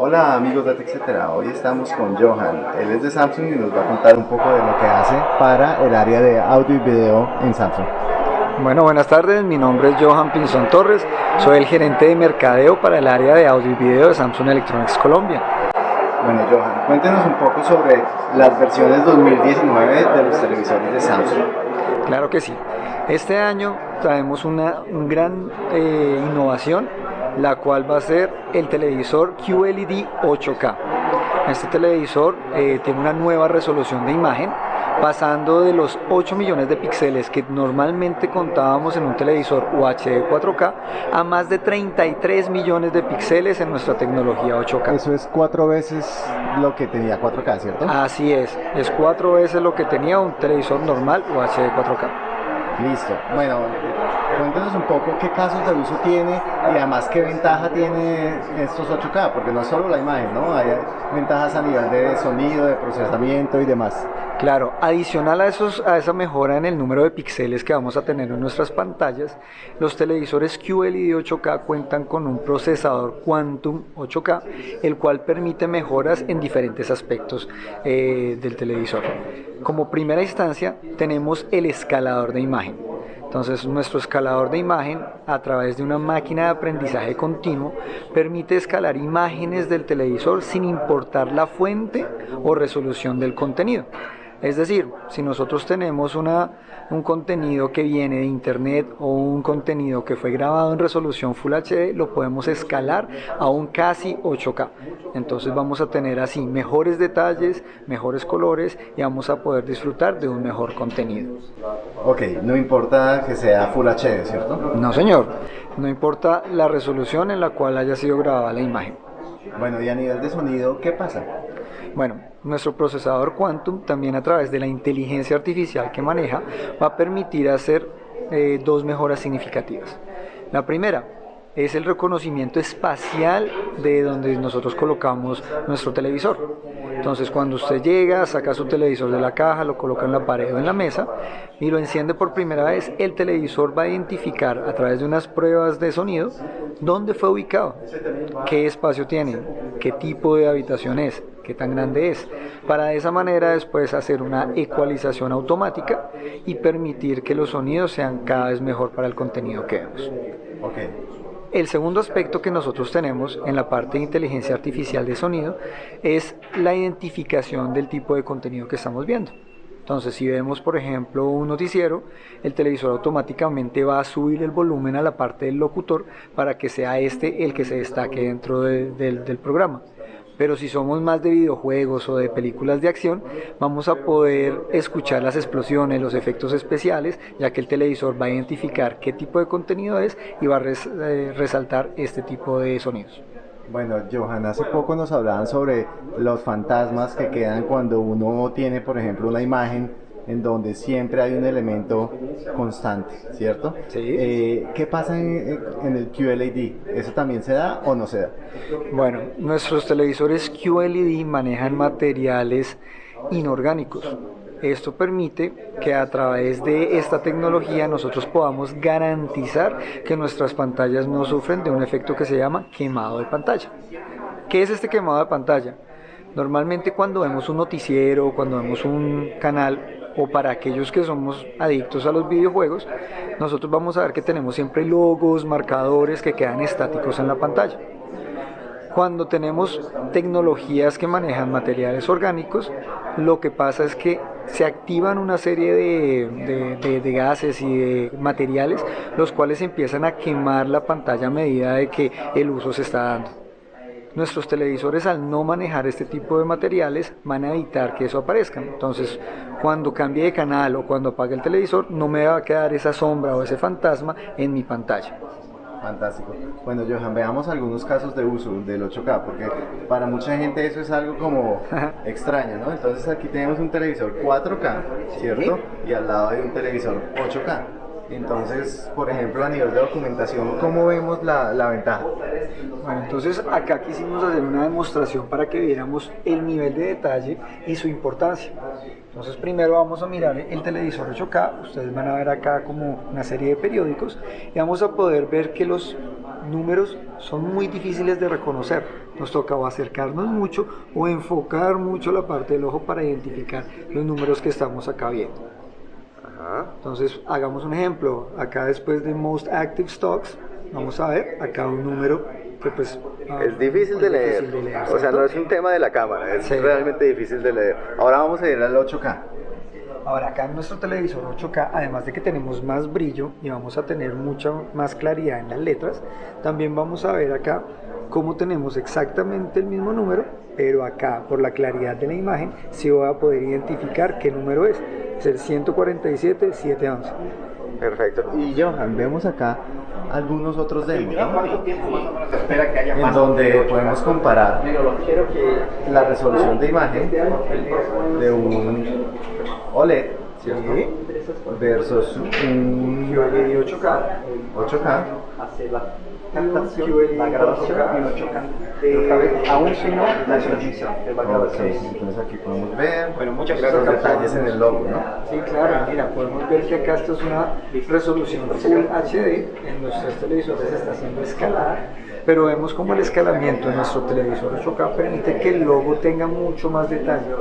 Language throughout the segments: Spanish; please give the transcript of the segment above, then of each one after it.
Hola amigos de TechCetera, hoy estamos con Johan, él es de Samsung y nos va a contar un poco de lo que hace para el área de audio y video en Samsung. Bueno, buenas tardes, mi nombre es Johan Pinzón Torres, soy el gerente de mercadeo para el área de audio y video de Samsung Electronics Colombia. Bueno Johan, cuéntenos un poco sobre las versiones 2019 de los televisores de Samsung. Claro que sí, este año traemos una, gran eh, innovación la cual va a ser el televisor QLED 8K. Este televisor eh, tiene una nueva resolución de imagen pasando de los 8 millones de píxeles que normalmente contábamos en un televisor UHD 4K a más de 33 millones de píxeles en nuestra tecnología 8K. Eso es cuatro veces lo que tenía 4K, ¿cierto? Así es, es cuatro veces lo que tenía un televisor normal UHD 4K. Listo. Bueno, Cuéntenos un poco qué casos de uso tiene y además qué ventaja tiene estos 8K, porque no es solo la imagen, ¿no? Hay ventajas a nivel de sonido, de procesamiento y demás. Claro, adicional a, a esa mejora en el número de píxeles que vamos a tener en nuestras pantallas, los televisores QLED 8K cuentan con un procesador Quantum 8K, el cual permite mejoras en diferentes aspectos eh, del televisor. Como primera instancia, tenemos el escalador de imagen. Entonces nuestro escalador de imagen a través de una máquina de aprendizaje continuo permite escalar imágenes del televisor sin importar la fuente o resolución del contenido. Es decir, si nosotros tenemos una, un contenido que viene de internet o un contenido que fue grabado en resolución Full HD, lo podemos escalar a un casi 8K. Entonces vamos a tener así mejores detalles, mejores colores y vamos a poder disfrutar de un mejor contenido. Ok, no importa que sea Full HD, ¿cierto? No señor, no importa la resolución en la cual haya sido grabada la imagen. Bueno, y a nivel de sonido, ¿qué pasa? Bueno, nuestro procesador Quantum también a través de la inteligencia artificial que maneja va a permitir hacer eh, dos mejoras significativas. La primera es el reconocimiento espacial de donde nosotros colocamos nuestro televisor. Entonces cuando usted llega, saca su televisor de la caja, lo coloca en la pared o en la mesa y lo enciende por primera vez, el televisor va a identificar a través de unas pruebas de sonido dónde fue ubicado, qué espacio tiene, qué tipo de habitación es, qué tan grande es, para de esa manera después hacer una ecualización automática y permitir que los sonidos sean cada vez mejor para el contenido que vemos. El segundo aspecto que nosotros tenemos en la parte de inteligencia artificial de sonido es la identificación del tipo de contenido que estamos viendo. Entonces, si vemos, por ejemplo, un noticiero, el televisor automáticamente va a subir el volumen a la parte del locutor para que sea este el que se destaque dentro del programa pero si somos más de videojuegos o de películas de acción, vamos a poder escuchar las explosiones, los efectos especiales, ya que el televisor va a identificar qué tipo de contenido es y va a eh, resaltar este tipo de sonidos. Bueno, Johan, hace poco nos hablaban sobre los fantasmas que quedan cuando uno tiene, por ejemplo, una imagen en donde siempre hay un elemento constante, ¿cierto? Sí. Eh, ¿Qué pasa en, el QLED? ¿Eso también se da o no se da? Bueno, nuestros televisores QLED manejan materiales inorgánicos. Esto permite que a través de esta tecnología nosotros podamos garantizar que nuestras pantallas no sufren de un efecto que se llama quemado de pantalla. ¿Qué es este quemado de pantalla? Normalmente cuando vemos un noticiero, cuando vemos un canal, o para aquellos que somos adictos a los videojuegos, nosotros vamos a ver que tenemos siempre logos, marcadores que quedan estáticos en la pantalla. Cuando tenemos tecnologías que manejan materiales orgánicos, lo que pasa es que se activan una serie de, gases y de materiales, los cuales empiezan a quemar la pantalla a medida de que el uso se está dando. Nuestros televisores al no manejar este tipo de materiales van a evitar que eso aparezca. Entonces, cuando cambie de canal o cuando apague el televisor, no me va a quedar esa sombra o ese fantasma en mi pantalla. Fantástico. Bueno, Johan, veamos algunos casos de uso del 8K, porque para mucha gente eso es algo como extraño, ¿no? Entonces aquí tenemos un televisor 4K, ¿cierto? Y al lado hay un televisor 8K. Entonces, por ejemplo, a nivel de documentación, ¿cómo vemos la, la, ventaja? Bueno, entonces acá quisimos hacer una demostración para que viéramos el nivel de detalle y su importancia. Entonces primero vamos a mirar el televisor 8K, ustedes van a ver acá como una serie de periódicos y vamos a poder ver que los números son muy difíciles de reconocer. nos toca o acercarnos mucho o enfocar mucho la parte del ojo para identificar los números que estamos acá viendo. Entonces, hagamos un ejemplo. Acá después de Most Active Stocks, vamos a ver acá un número que pues... ah, es difícil de leer. o sea, no es un tema de la cámara, es realmente difícil de leer. Ahora vamos a ir al 8K. Ahora acá en nuestro televisor 8K, además de que tenemos más brillo y vamos a tener mucha más claridad en las letras, también vamos a ver acá cómo tenemos exactamente el mismo número, pero acá por la claridad de la imagen sí voy a poder identificar qué número es. Es el 147 711. Perfecto. Y Johan, vemos acá algunos otros demos, ¿no? En donde podemos comparar la resolución de imagen de un OLED ¿cierto? versus un QLED 8K. 8K captación, la grabación en 8K. aún si no, la transmisión, entonces aquí podemos ver bueno, muchas gracias detalles en el logo, ¿no? Sí, claro, mira, podemos ver que acá esto es una resolución Full HD, en nuestros televisores está siendo escalada, pero vemos como el escalamiento en nuestro televisor 8K permite que el logo tenga mucho más detalle,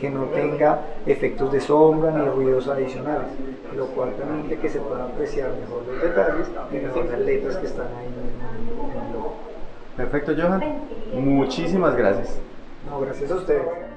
que no tenga efectos de sombra ni ruidos adicionales, lo cual permite que se puedan apreciar mejor los detalles y mejor las letras que están ahí en el logo. Perfecto, Johan. Muchísimas gracias. No, gracias a ustedes.